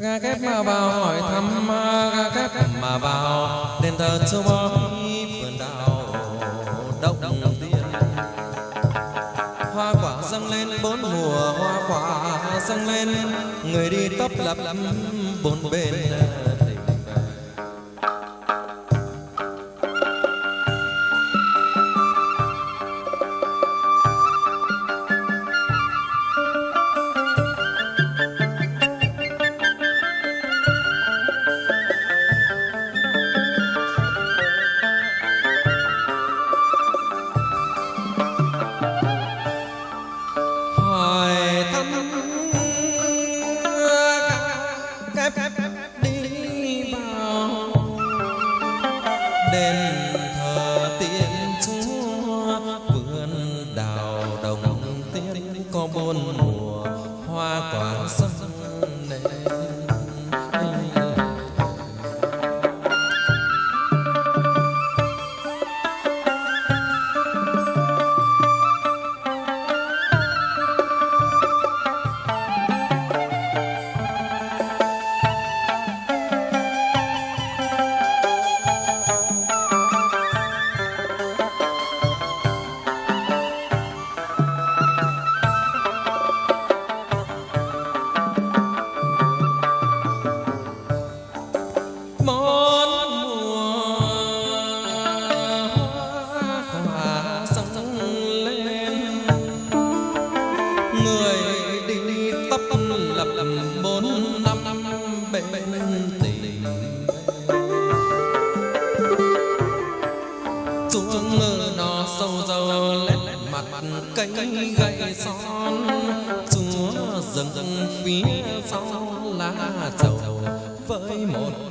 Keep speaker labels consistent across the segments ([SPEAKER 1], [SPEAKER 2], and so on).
[SPEAKER 1] ga kép mà vào hỏi thăm ga kép mà vào. Đền thờ châu bói vườn đào động tiên hoa quả dâng lên bốn mùa, hoa quả dâng lên. Người đi tấp lập bốn bên. Chuông ngựa nó sâu dầu lết mặt cây gậy son. Chúa rừng phía sau lá trầu với một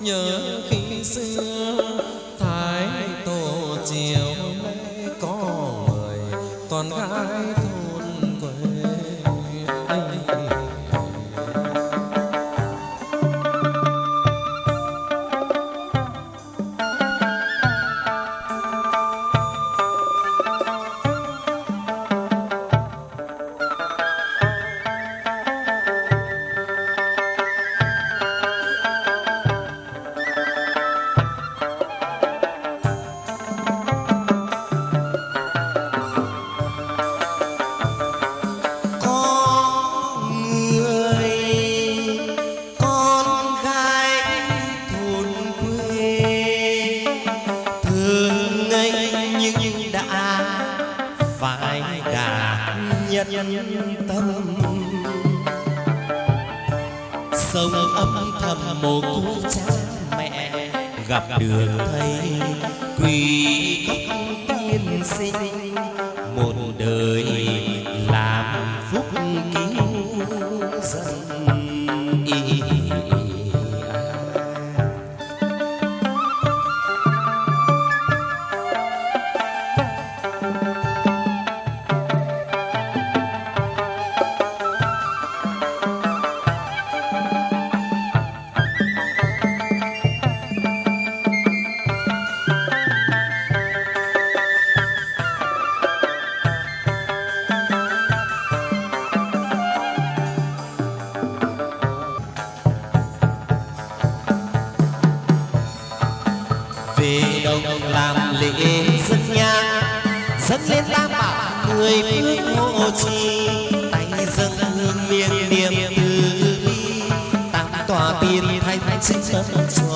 [SPEAKER 1] nhớ khi xưa
[SPEAKER 2] đã nhân tâm. Sông âm thầm một cô cha mẹ gặp được thầy quỳ dân lên tam bảo. Người phương hộ trì tay dâng hương miên niệm từ bi. Tam tòa tiên thanh sinh tâm chùa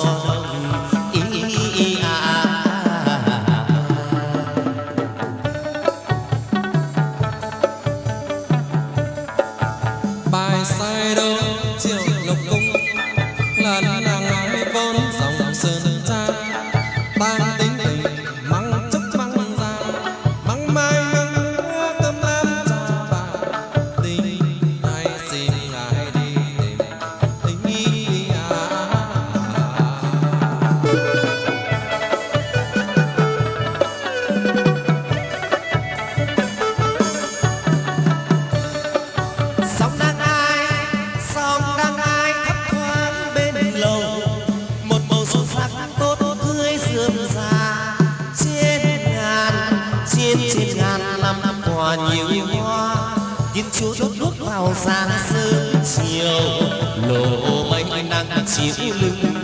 [SPEAKER 2] 心。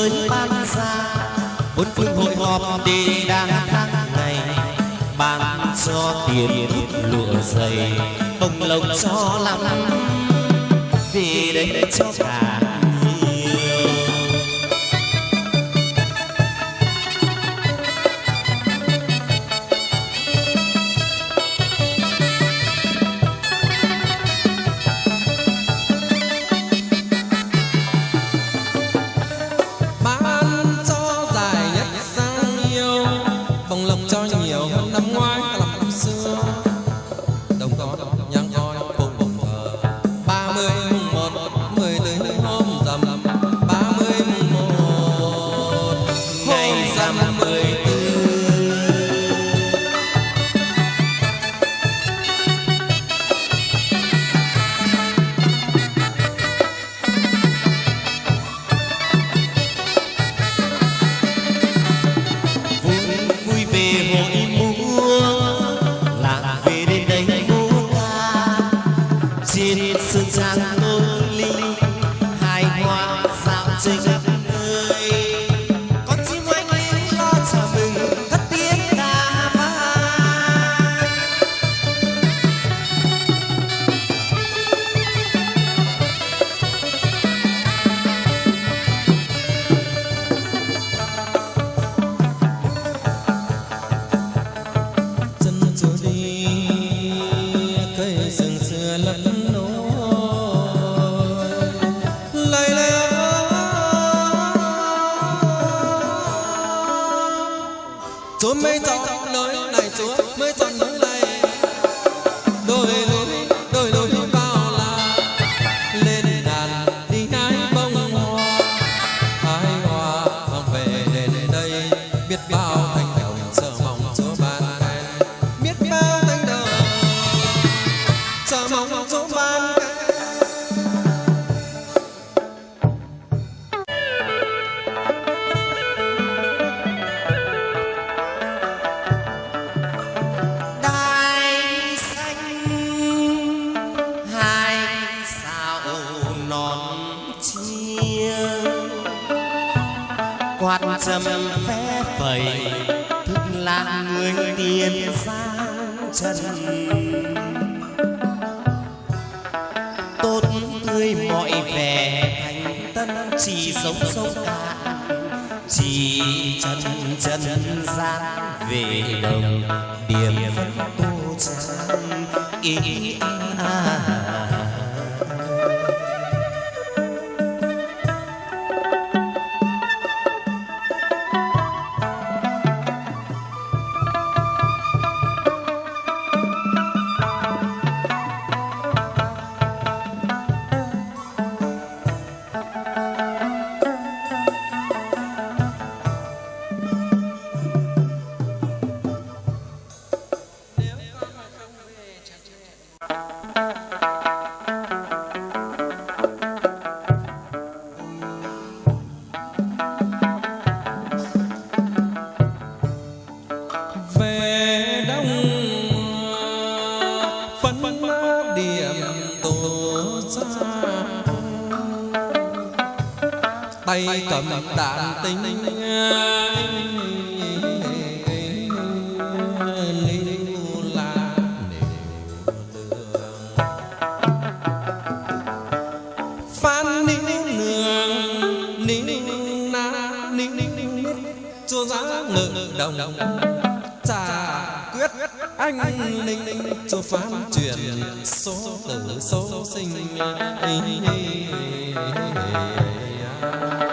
[SPEAKER 2] Chúa ban xa. Bốn phương hội họp đi đang tháng ngày ban cho tiền lụa dày, bông lộc cho lắm. Vì đây cho cả vui về hội
[SPEAKER 1] chúa mới chọn lối này, chúa mới chọn lối này. Đôi lối đôi lối bao la lên đàn đi hái bông hoa hái hoa mang về đến đây. Biết bao thành đồng sợ mong chúa ban khen biết bao thành đồng sợ mong chúa ban
[SPEAKER 2] quạt trầm phé phẩy. Thức là người tiền sang trần. Tốt tươi mọi vẻ thành tân, chỉ sống sông cạn chỉ chân chân gian về đồng, điểm phân tô trắng ý à.
[SPEAKER 1] Níu cho giá ngự đồng. Trà anh linh cho pháp truyền số tử số sinh Thank you.